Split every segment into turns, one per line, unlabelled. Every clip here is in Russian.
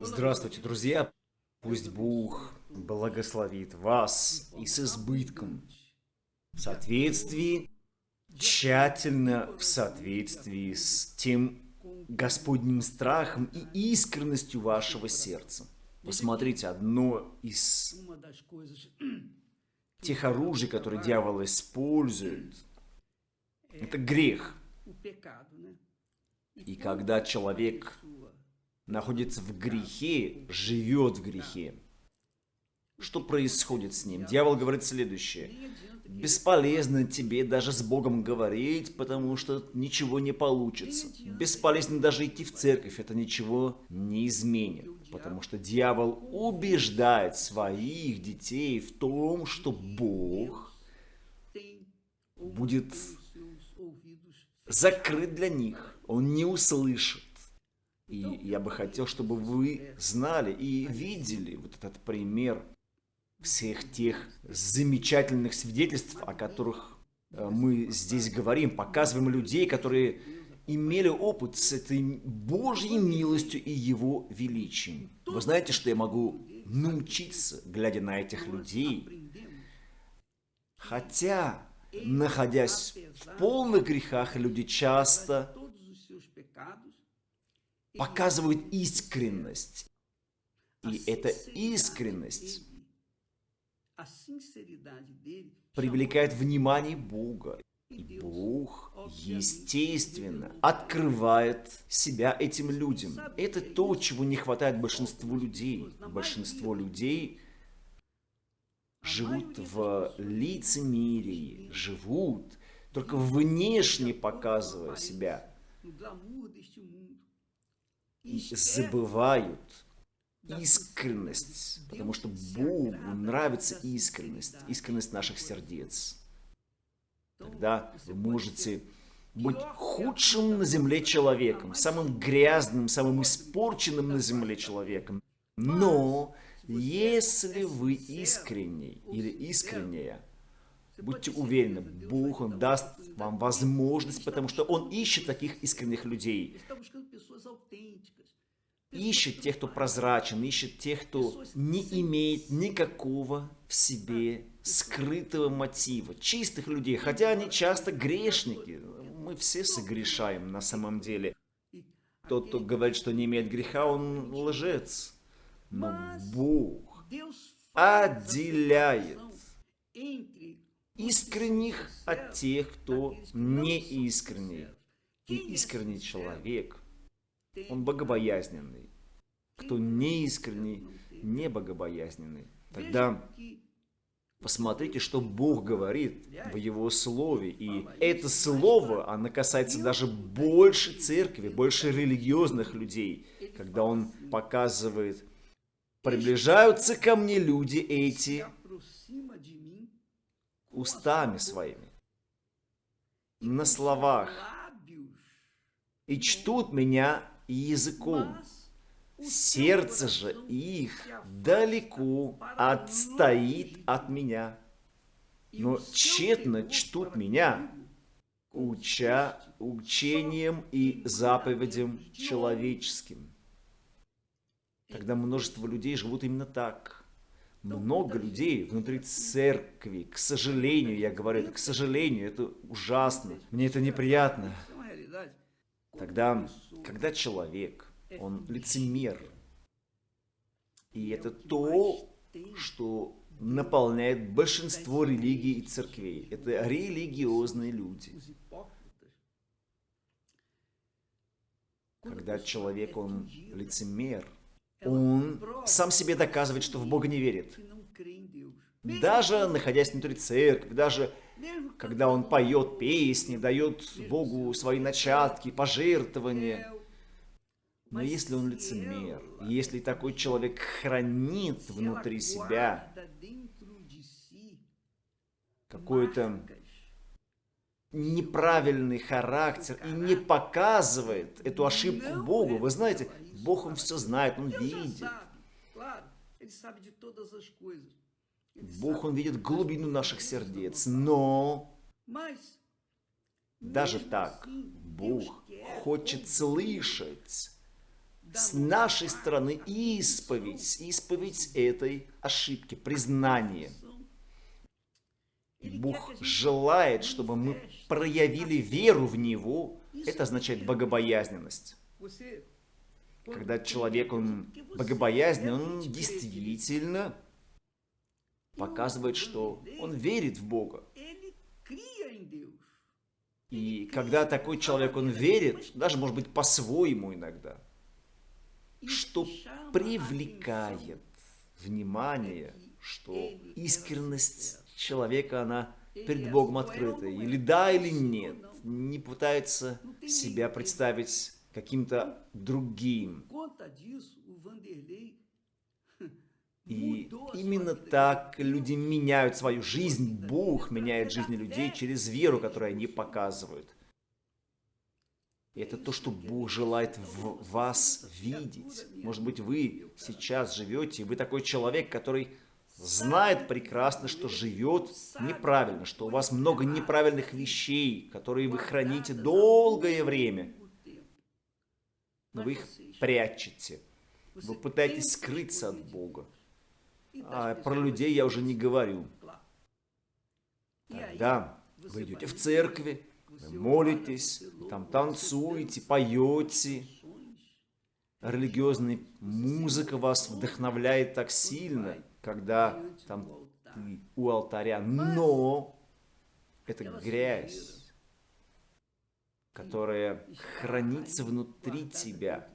Здравствуйте, друзья! Пусть Бог благословит вас и с избытком, в соответствии, тщательно в соответствии с тем Господним страхом и искренностью вашего сердца. Посмотрите, одно из тех оружий, которые дьявол использует, это грех. И когда человек находится в грехе, живет в грехе, что происходит с ним? Дьявол говорит следующее. Бесполезно тебе даже с Богом говорить, потому что ничего не получится. Бесполезно даже идти в церковь, это ничего не изменит. Потому что дьявол убеждает своих детей в том, что Бог будет закрыт для них. Он не услышит. И я бы хотел, чтобы вы знали и видели вот этот пример всех тех замечательных свидетельств, о которых э, мы здесь говорим, показываем людей, которые имели опыт с этой Божьей милостью и Его величием. Вы знаете, что я могу научиться, глядя на этих людей? Хотя, находясь в полных грехах, люди часто показывают искренность. И эта искренность привлекает внимание Бога. И Бог, естественно, открывает себя этим людям. Это то, чего не хватает большинству людей. Большинство людей живут в лицемерии, живут только внешне показывая себя. И забывают искренность, потому что Богу нравится искренность, искренность наших сердец. Тогда вы можете быть худшим на земле человеком, самым грязным, самым испорченным на земле человеком. Но если вы искренний или искренняя, будьте уверены, Бог Он даст вам возможность, потому что Он ищет таких искренних людей. Ищет тех, кто прозрачен, ищет тех, кто не имеет никакого в себе скрытого мотива, чистых людей, хотя они часто грешники. Мы все согрешаем на самом деле. Тот, кто говорит, что не имеет греха, он лжец. Но Бог отделяет искренних от тех, кто не искренний. И искренний человек – он богобоязненный. Кто не искренний, не богобоязненный. Тогда посмотрите, что Бог говорит в Его Слове. И это Слово, оно касается даже больше церкви, больше религиозных людей. Когда Он показывает, приближаются ко мне люди эти устами своими, на словах, и чтут меня языком. Сердце же их далеко отстоит от меня. Но тщетно чтут меня, уча учением и заповедям человеческим. Тогда множество людей живут именно так. Много людей внутри церкви, к сожалению, я говорю это, к сожалению, это ужасно, мне это неприятно. Тогда, когда человек, он лицемер, и это то, что наполняет большинство религий и церквей. Это религиозные люди. Когда человек, он лицемер, он сам себе доказывает, что в Бога не верит. Даже находясь внутри церкви, даже когда он поет песни, дает Богу свои начатки, пожертвования. Но если он лицемер, если такой человек хранит внутри себя какой-то неправильный характер и не показывает эту ошибку Богу, вы знаете, Бог он все знает, он видит. Бог, Он видит глубину наших сердец, но даже так Бог хочет слышать с нашей стороны исповедь, исповедь этой ошибки, признание. Бог желает, чтобы мы проявили веру в Него. Это означает богобоязненность. Когда человек, он богобоязнен, он действительно показывает, что он верит в Бога. И когда такой человек, он верит, даже, может быть, по-своему иногда, что привлекает внимание, что искренность человека, она перед Богом открыта. Или да, или нет. Не пытается себя представить каким-то другим. И именно так люди меняют свою жизнь. Бог меняет жизни людей через веру, которую они показывают. И это то, что Бог желает в вас видеть. Может быть, вы сейчас живете, и вы такой человек, который знает прекрасно, что живет неправильно, что у вас много неправильных вещей, которые вы храните долгое время. Но вы их прячете. Вы пытаетесь скрыться от Бога. А про людей я уже не говорю. Тогда вы идете в церкви, вы молитесь, там танцуете, поете. Религиозная музыка вас вдохновляет так сильно, когда там ты у алтаря. Но это грязь, которая хранится внутри тебя.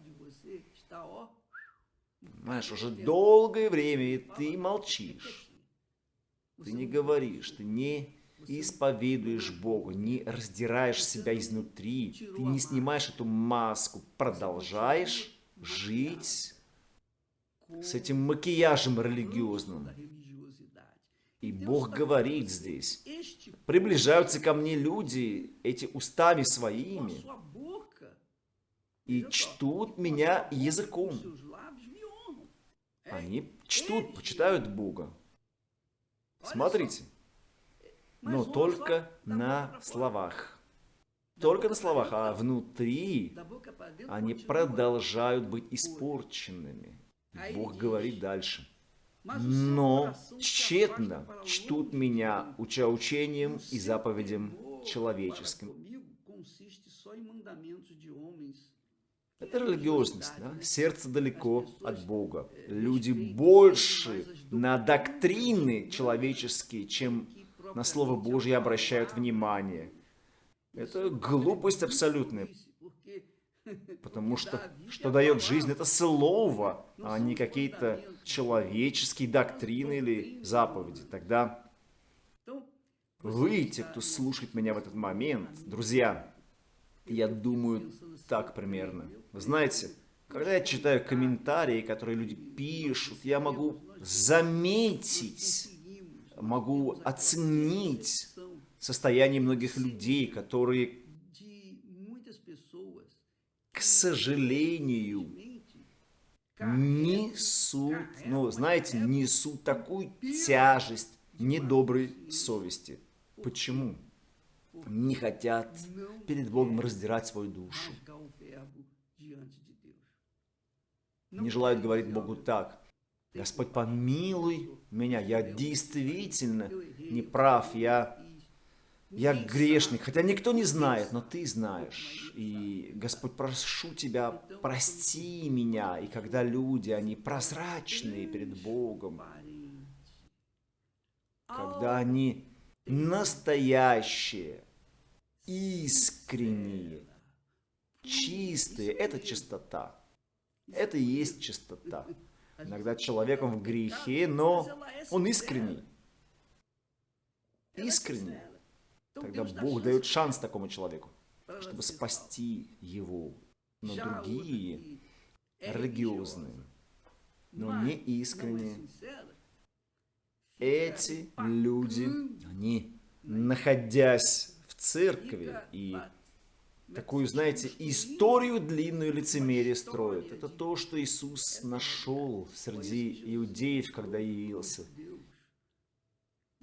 Понимаешь, уже долгое время, и ты молчишь. Ты не говоришь, ты не исповедуешь Бога, не раздираешь себя изнутри, ты не снимаешь эту маску, продолжаешь жить с этим макияжем религиозным. И Бог говорит здесь, приближаются ко мне люди, эти устами своими, и чтут меня языком. Они чтут, почитают Бога. Смотрите. Но только на словах. Только на словах, а внутри они продолжают быть испорченными. Бог говорит дальше. Но тщетно чтут меня, уча учением и заповедям человеческим. Это религиозность, да? сердце далеко от Бога. Люди больше на доктрины человеческие, чем на Слово Божье обращают внимание. Это глупость абсолютная. Потому что что дает жизнь, это слово, а не какие-то человеческие доктрины или заповеди. Тогда вы, те, кто слушает меня в этот момент, друзья, я думаю так примерно. Вы знаете, когда я читаю комментарии, которые люди пишут, я могу заметить, могу оценить состояние многих людей, которые, сожалению, несут, ну, знаете, несут такую тяжесть недоброй совести. Почему? Не хотят перед Богом раздирать свою душу не желают говорить Богу так. Господь, помилуй меня, я действительно не прав, я, я грешник, хотя никто не знает, но Ты знаешь. И, Господь, прошу Тебя, прости меня. И когда люди, они прозрачные перед Богом, когда они настоящие, искренние, чистые, это чистота. Это и есть чистота. Иногда человек он в грехе, но он искренний. Искренний. Тогда Бог дает шанс такому человеку, чтобы спасти его. Но другие, религиозные, но не искренние, эти люди, они, находясь в церкви и такую, знаете, историю длинную лицемерие строит. Это то, что Иисус нашел среди иудеев, когда явился.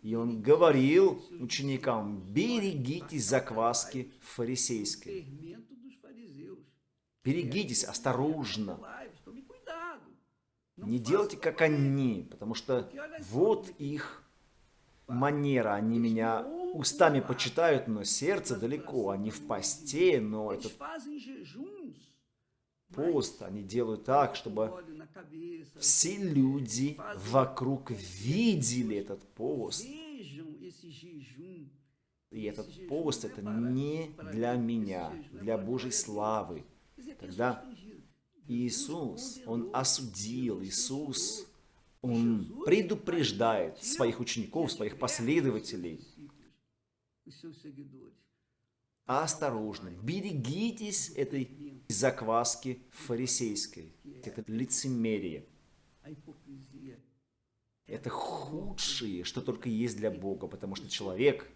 И Он говорил ученикам, берегитесь закваски фарисейской. Берегитесь осторожно, Не делайте, как они, потому что вот их манера. Они меня устами почитают, но сердце далеко. Они в посте, но этот пост они делают так, чтобы все люди вокруг видели этот пост. И этот пост это не для меня, для Божьей славы. Тогда Иисус, Он осудил, Иисус, Он предупреждает своих учеников, своих последователей. Осторожно, берегитесь этой закваски фарисейской, это лицемерие. Это худшее, что только есть для Бога, потому что человек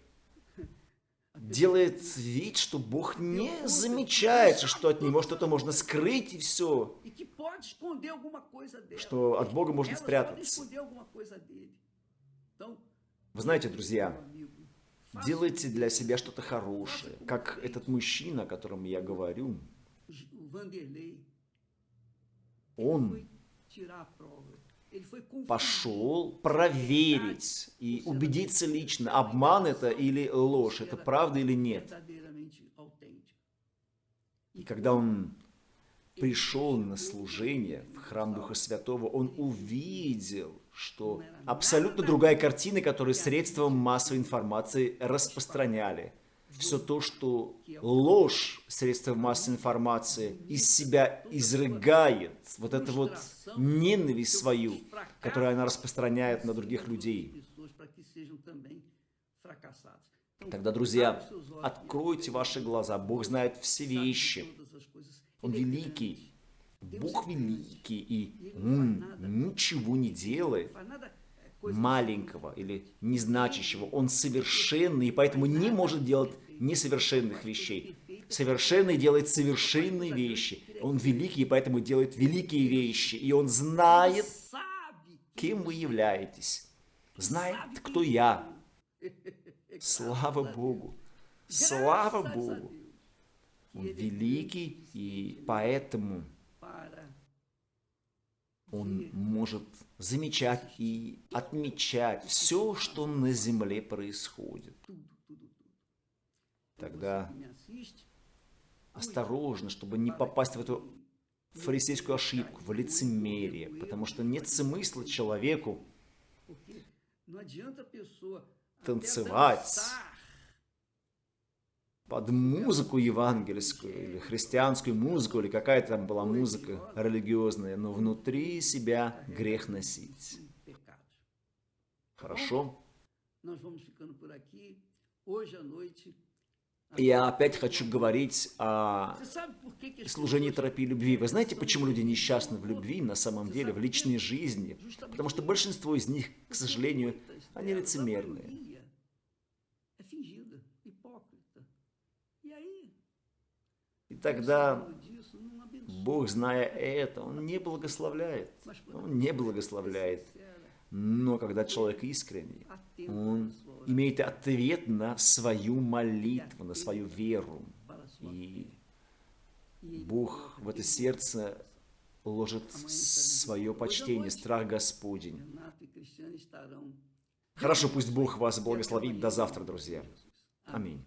делает вид, что Бог не замечает, что от него что-то можно скрыть и все, что от Бога можно спрятаться. Вы знаете, друзья, делайте для себя что-то хорошее, как этот мужчина, о котором я говорю. Он пошел проверить и убедиться лично, обман это или ложь, это правда или нет. И когда он пришел на служение в храм Духа Святого, он увидел, что абсолютно другая картина, которую средством массовой информации распространяли – все то, что ложь средства массовой информации из себя изрыгает, вот это вот ненависть свою, которую она распространяет на других людей. Тогда, друзья, откройте ваши глаза. Бог знает все вещи. Он великий. Бог великий, и Он ничего не делает маленького или незначащего. Он совершенный, и поэтому не может делать несовершенных вещей. Совершенный делает совершенные вещи. Он великий, и поэтому делает великие вещи. И он знает, кем вы являетесь. Знает, кто я. Слава Богу. Слава Богу. Он великий, и поэтому он может замечать и отмечать все, что на земле происходит. Тогда осторожно, чтобы не попасть в эту фарисейскую ошибку, в лицемерие, потому что нет смысла человеку танцевать под музыку евангельскую или христианскую музыку, или какая там была музыка религиозная, но внутри себя грех носить. Хорошо? Я опять хочу говорить о служении терапии любви. Вы знаете, почему люди несчастны в любви, на самом деле, в личной жизни? Потому что большинство из них, к сожалению, они лицемерные. И тогда Бог, зная это, Он не благословляет. Он не благословляет. Но когда человек искренний, он имеет ответ на свою молитву, на свою веру. И Бог в это сердце ложит свое почтение, страх Господень. Хорошо, пусть Бог вас благословит. До завтра, друзья. Аминь.